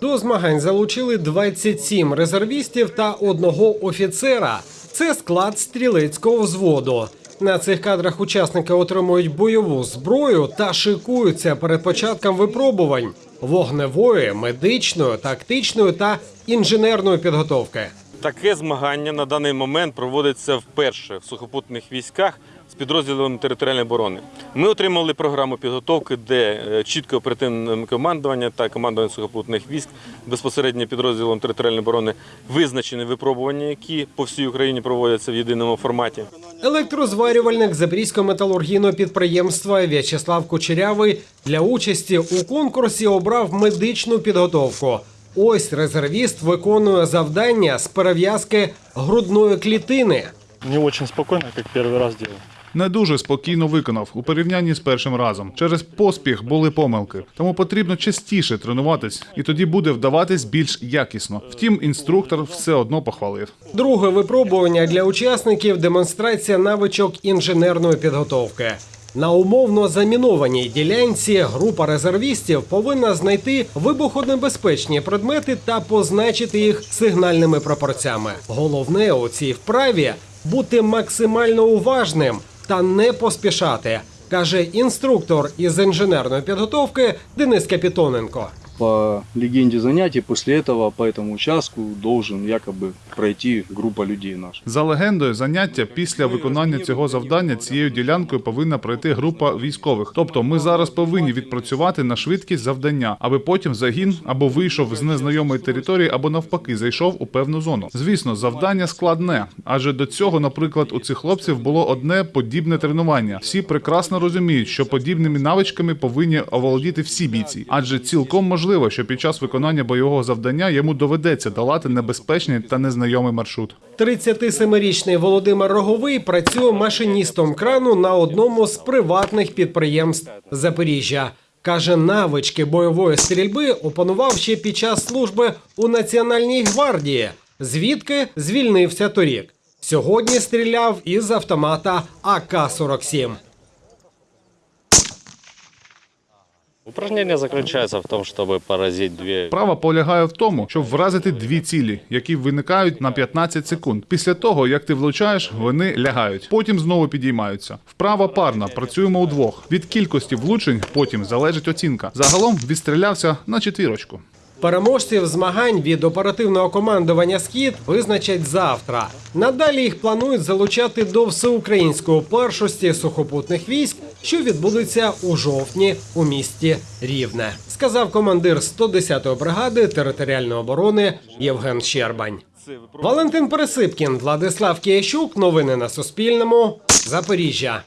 До змагань залучили 27 резервістів та одного офіцера. Це склад стрілецького взводу. На цих кадрах учасники отримують бойову зброю та шикуються перед початком випробувань вогневої, медичної, тактичної та інженерної підготовки. Таке змагання на даний момент проводиться вперше в сухопутних військах з підрозділом територіальної оборони. Ми отримали програму підготовки, де е, чітке оперативне командування та командування сухопутних військ безпосередньо підрозділом територіальної оборони визначені випробування, які по всій Україні проводяться в єдиному форматі. Електрозварювальник Запорізького металургійного підприємства В'ячеслав Кучерявий для участі у конкурсі обрав медичну підготовку. Ось резервіст виконує завдання з перев'язки грудної клітини. Не очень спокойно, как первый раз делал. Не дуже спокійно виконав у порівнянні з першим разом. Через поспіх були помилки, тому потрібно частіше тренуватись, і тоді буде вдаватись більш якісно. Втім, інструктор все одно похвалив. Друге випробування для учасників демонстрація навичок інженерної підготовки. На умовно замінованій ділянці група резервістів повинна знайти вибухонебезпечні предмети та позначити їх сигнальними прапорцями. Головне у цій вправі бути максимально уважним та не поспішати, каже інструктор із інженерної підготовки Денис Капітоненко По легенде занятий, после этого по этому участку должен якобы пройти группа людей наша. За легендою, заняття після виконання цього завдання цією ділянкою повинна пройти група військових. Тобто, ми зараз повинні відпрацювати на швидкість завдання, аби потім загін або вийшов з незнайомої території, або навпаки зайшов у певну зону. Звісно, завдання складне, адже до цього, наприклад, у цих хлопців було одне подібне тренування. Всі прекрасно розуміють, що подібними навичками повинні оволодіти всі бійці, адже цілком можливо, що під час виконання бойового завдання йому доведеться долати небезпечний та незнайомий маршрут. 37-річний Володимир Роговий працює машиністом крану на одному з приватних підприємств Запоріжжя. Каже, навички бойової стрільби опанував ще під час служби у Національній гвардії, звідки звільнився торік. Сьогодні стріляв із автомата АК-47. Упражнение заключається в тому, щоб поразити дві. Справа полягає в тому, щоб вразити дві цілі, які виникають на 15 секунд. Після того, як ти влучаєш, вони лягають, потім знову підіймаються. Вправа парна, працюємо удвох. Від кількості влучень потім залежить оцінка. Загалом відстрілявся на четвірочку. Переможців змагань від оперативного командування Схід визначать завтра. Надалі їх планують залучати до всеукраїнської першості сухопутних військ, що відбудеться у жовтні у місті Рівне, сказав командир 110-ї бригади територіальної оборони Євген Щербань. Валентин Пересипкін, Владислав Киящук. Новини на Суспільному. Запоріжжя.